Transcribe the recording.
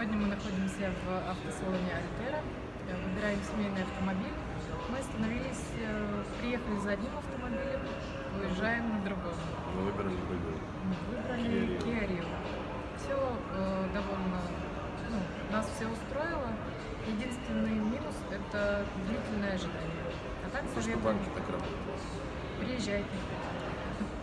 Сегодня мы находимся в автосалоне Альтера, э, выбираем семейный автомобиль. Мы остановились, э, приехали за одним автомобилем, уезжаем на другом. Мы выбрали другой. Мы Выбрали Kia Rio. Все довольно, ну, нас все устроило. Единственный минус – это длительное ожидание. А так советую, банки так работают. приезжайте.